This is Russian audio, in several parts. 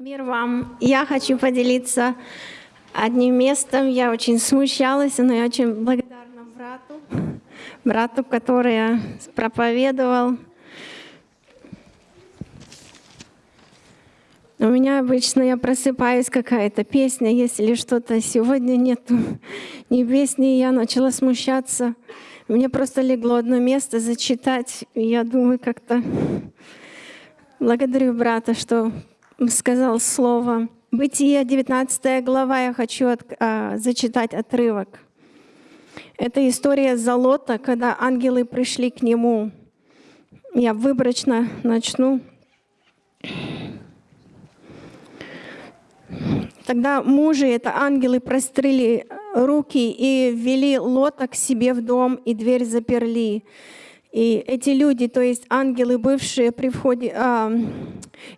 Мир вам. Я хочу поделиться одним местом. Я очень смущалась, но я очень благодарна брату, брату, который проповедовал. У меня обычно я просыпаюсь, какая-то песня, если что-то сегодня нету ни песни, я начала смущаться. Мне просто легло одно место зачитать, и я думаю, как-то благодарю брата, что сказал слово. Бытие, 19 глава, я хочу от, а, зачитать отрывок. Это история Залота, когда ангелы пришли к нему. Я выборочно начну. Тогда мужи, это ангелы, прострели руки и ввели Лота к себе в дом, и дверь заперли. И эти люди, то есть ангелы бывшие при входе, а,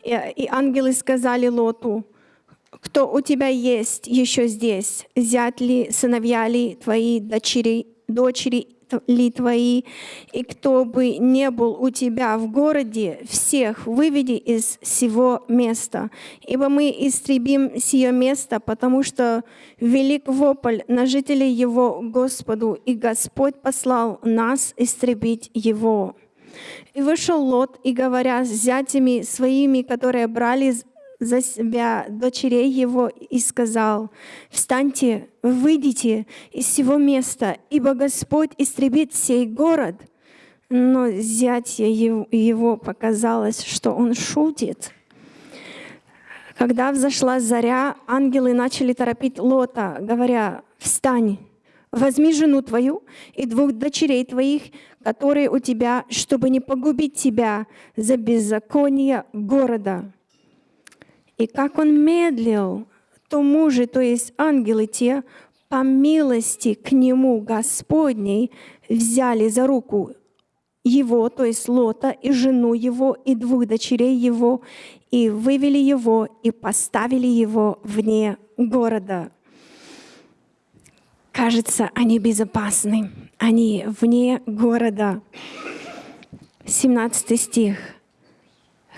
и, ангелы сказали Лоту, кто у тебя есть еще здесь, зять ли, сыновья ли твои, дочери, дочери ли твои, и кто бы не был у тебя в городе, всех выведи из всего места. Ибо мы истребим сие место, потому что велик вопль на жителей его Господу, и Господь послал нас истребить его. И вышел Лот, и говоря с зятями своими, которые брали за себя дочерей его и сказал, «Встаньте, выйдите из всего места, ибо Господь истребит сей город». Но зятья его показалось, что он шутит. Когда взошла заря, ангелы начали торопить Лота, говоря, «Встань, возьми жену твою и двух дочерей твоих, которые у тебя, чтобы не погубить тебя за беззаконие города». И как он медлил, то мужи, то есть ангелы те, по милости к нему Господней взяли за руку его, то есть Лота, и жену его, и двух дочерей его, и вывели его, и поставили его вне города. Кажется, они безопасны, они вне города. 17 стих.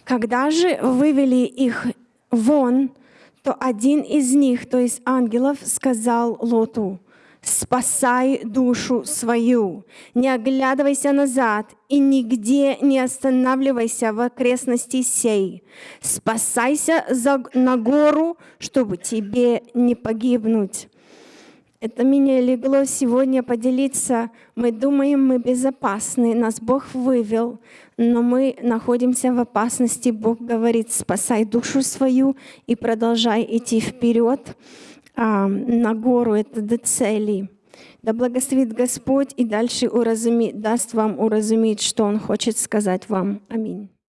Когда же вывели их вон, то один из них, то есть ангелов, сказал Лоту, «Спасай душу свою, не оглядывайся назад и нигде не останавливайся в окрестности сей. Спасайся на гору, чтобы тебе не погибнуть». Это меня легло сегодня поделиться. Мы думаем, мы безопасны, нас Бог вывел, но мы находимся в опасности. Бог говорит, спасай душу свою и продолжай идти вперед а, на гору, это до цели. Да благословит Господь и дальше уразуми, даст вам уразуметь, что Он хочет сказать вам. Аминь.